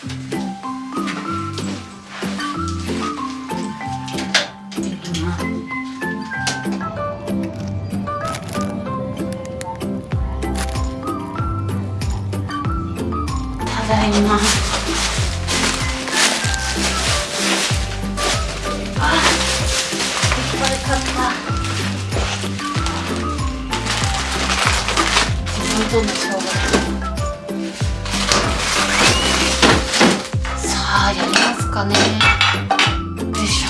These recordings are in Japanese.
ただいま。あいっぱい買った。自分との生かね。よいしょ。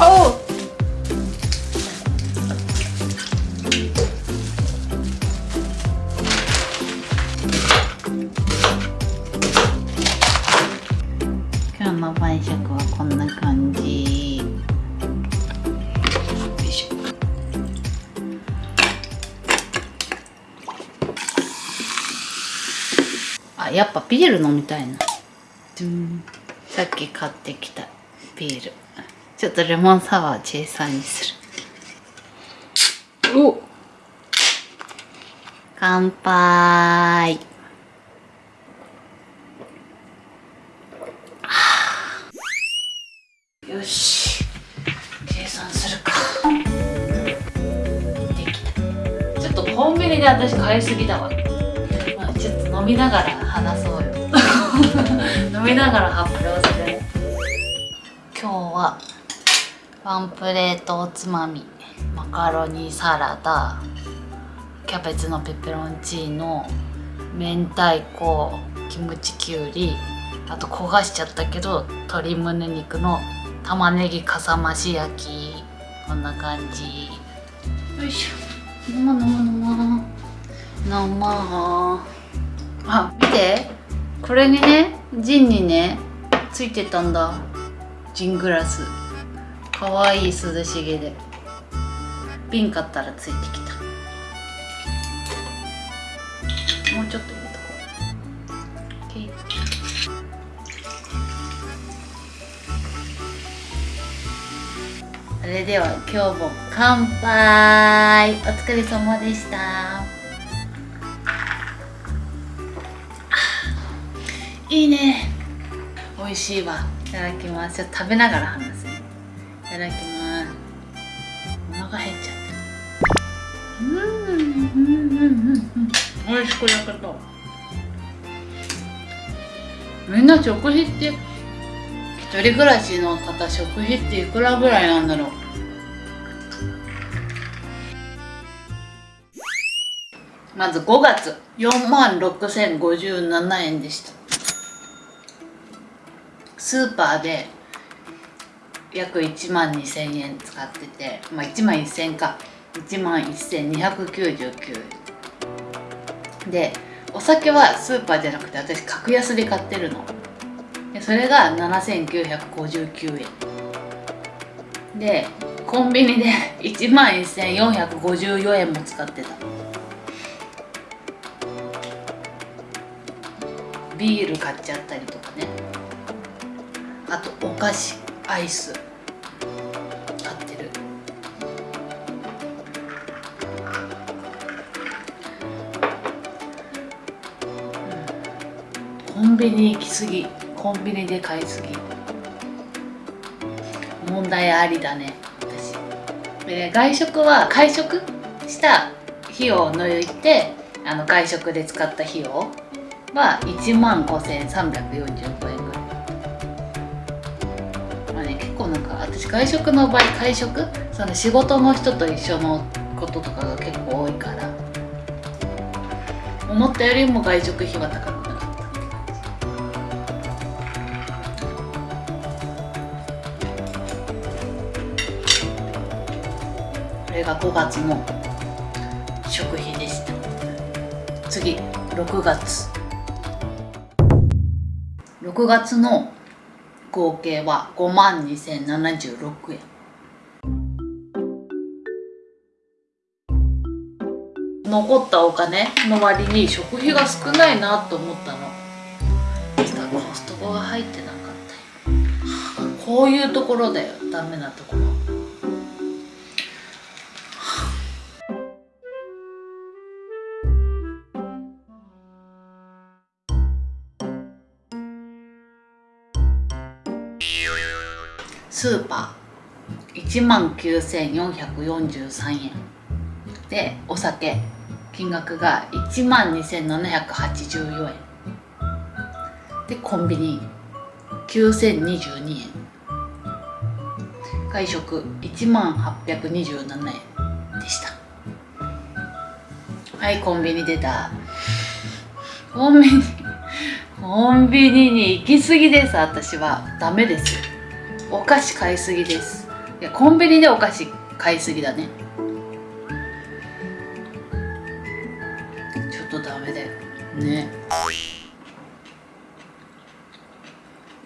おう。今日の晩酌はこんな感じ。やっぱビール飲みたいな。さっき買ってきたビール。ちょっとレモンサワーチェイサーにする。お。乾杯。よし。計算するか。できた。ちょっとコンビニで私買いすぎだわ、まあ、ちょっと飲みながら 飲みながら発表する。今日はワンプレートおつまみマカロニサラダキャベツのペペロンチーノ明太子キムチきゅうりあと焦がしちゃったけど鶏胸肉の玉ねぎかさ増し焼き。こんな感じ。よいしょ。飲もう飲もう飲もう。飲もう。あ見てこれにねジンにねついてたんだ。ジングラス。かわいい涼しげで。瓶買ったらついてきた。もうちょっと入れとこう。OK それでは今日も乾杯。お疲れ様でした。いいね。美味しいわ。いただきます。ちょっと食べながら話すね。いただきます。お腹減っちゃった。うん。うんうんうんうん美味しく焼けた。みんな食費って一人暮らしの方食費っていくらぐらいなんだろう。まず5月。4万6057円でしたスーパーで約1万2000円使っててまあ1万1000か。1万1299円。でお酒はスーパーじゃなくて私格安で買ってるの。でそれが7959円。でコンビニで 1万1454円も使ってた。ビール買っちゃったりとか。あとお菓子アイス買ってる。コンビニ行き過ぎコンビニで買いすぎ。問題ありだね私。で外食は会食した費用を抜いてあの外食で使った費用は1万5345円。ね結構なんか私外食の場合会食？その仕事の人と一緒のこととかが結構多いから。思ったよりも外食費は高くなかった。これが5月の食費でした。次6月。6月の合計は5万2076円。残ったお金の割に食費が少ないなと思ったの。したらコストコが入ってなかったよ。こういうところだよ。ダメなところ。スーパー。1万9443円。でお酒。金額が1万2784円。でコンビニ。9022円。外食。1万827円。でした。はいコンビニ出た。コンビニ。コンビニに行き過ぎです私は。ダメです。お菓子買いすぎです。いやコンビニでお菓子買いすぎだね。ちょっとダメだよ。ね。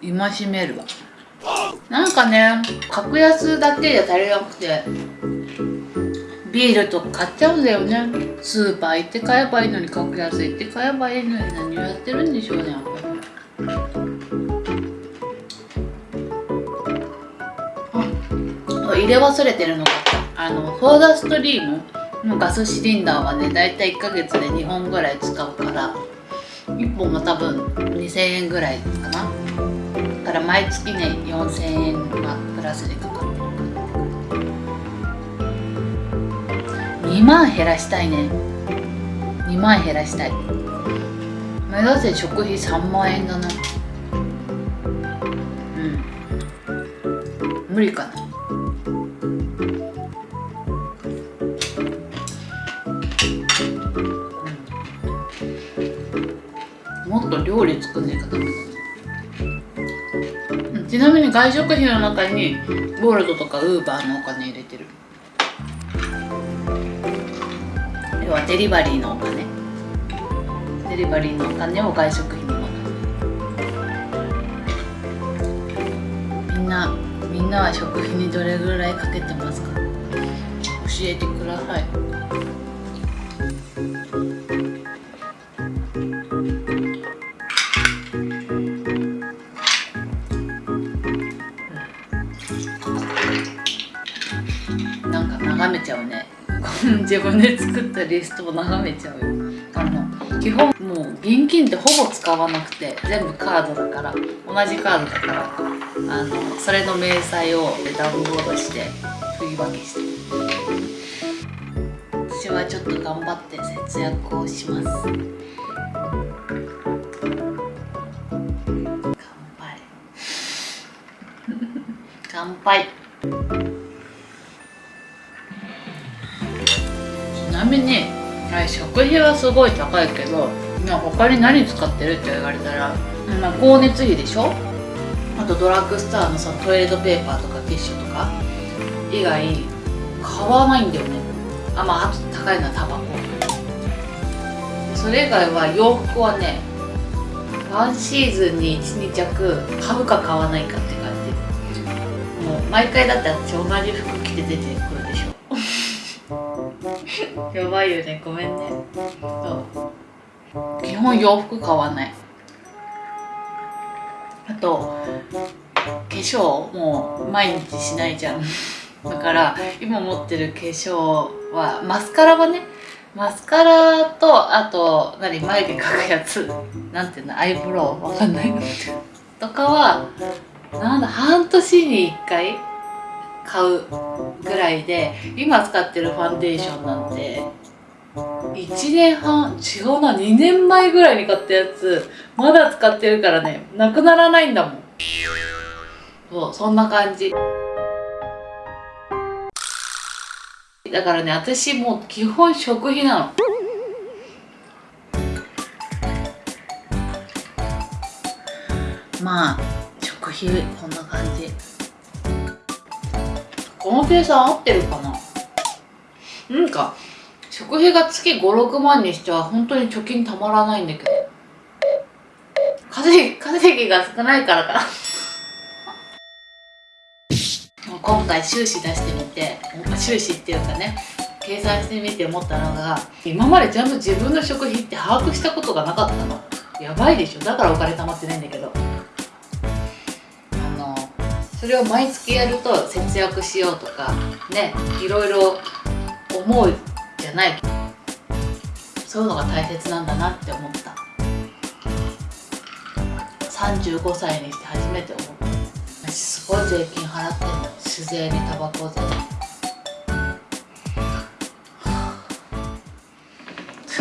戒めるわ。なんかね格安だけじゃ足りなくてビールとか買っちゃうんだよね。スーパー行って買えばいいのに格安行って買えばいいのに何をやってるんでしょうねれ忘れてるのがあのソーダストリームのガスシリンダーはねだいたい1ヶ月で2本ぐらい使うから1本が多分2000円ぐらいかな。だから毎月ね4000円がプラスでかかってる。2万減らしたいね。2万減らしたい。目指せ食費3万円だな。うん。無理かな。と料理作んねえかダメだちなみに外食費の中にボルトとかウーバーのお金入れてる。要はデリバリーのお金。デリバリーのお金を外食費に戻すみんなみんなは食費にどれぐらいかけてますか？教えてください。自分で作ったリストを眺めちゃうよ。あの基本もう現金ってほぼ使わなくて全部カードだから同じカードだからあのそれの明細をダウンロードして振り分けして。私はちょっと頑張って節約をします。乾杯。乾杯。みに食費はすごい高いけど他に何使ってるって言われたら、ま、光熱費でしょ？あとドラッグストアのそのトイレットペーパーとかティッシュとか？以外買わないんだよね。あまああと高いのはタバコ。それ以外は洋服はねワンシーズンに12着買うか買わないかって感じ。もう毎回だって私同じ服着て出てくる。やばいよねごめんね。そう。基本洋服買わない。あと化粧もう毎日しないじゃん。だから今持ってる化粧はマスカラはねマスカラとあと何眉毛描くやつ。なんていうのアイブロウわかんない。とかはなんだ半年に1回買うぐらいで今使ってるファンデーションなんて1年半違うな2年前ぐらいに買ったやつまだ使ってるからねなくならないんだもん。そうそんな感じ。だからね私もう基本食費なの。まあ食費こんな感じ。この計算合ってるかな？なんか食費が月56万にしては本当に貯金たまらないんだけど。稼ぎ稼ぎが少ないからかな。今回収支出してみて収支っていうかね計算してみて思ったのが今までちゃんと自分の食費って把握したことがなかったの。やばいでしょ。だからお金貯まってないんだけどそれを毎月やると節約しようとかねいろいろ思うじゃない。そういうのが大切なんだなって思った。35歳にして初めて思った。私すごい税金払ってんの酒税にタバコ税。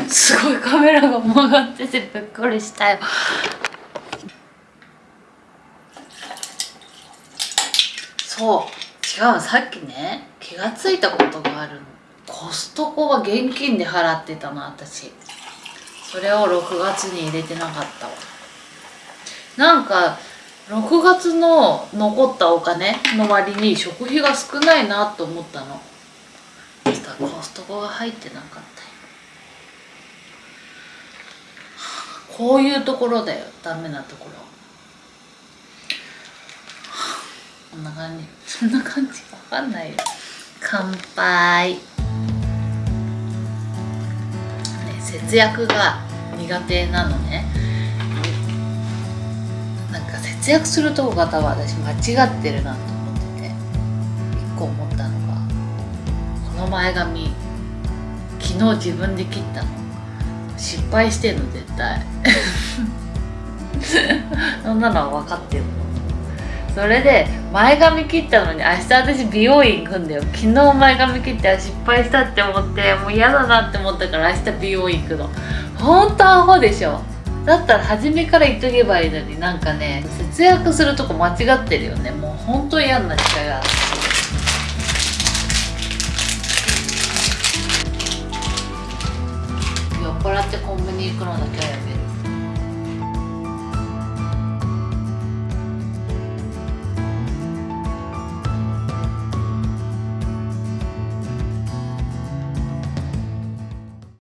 すごいカメラが曲がっててびっくりしたよ。そう。違うさっきね気がついたことがあるの。コストコは現金で払ってたの私。それを6月に入れてなかったわ。なんか6月の残ったお金の割に食費が少ないなと思ったの。そしたらコストコが入ってなかったよ。こういうところだよ。ダメなところこんな感じ。そんな感じわかんないよ。乾杯、ね、節約が苦手なのね。なんか節約するとこが多分私間違ってるなと思ってて一個思ったのがこの前髪昨日自分で切ったの。失敗してんの絶対。そんなのは分かってるの。それで前髪切ったのに明日私美容院行くんだよ。昨日前髪切って失敗したって思ってもう嫌だなって思ったから明日美容院行くの。ほんとアホでしょ。だったら初めから言っとけばいいのになんかね節約するとこ間違ってるよね。もうほんと嫌になっちゃうよ酔っ払ってコンビニ行くのだけはやめ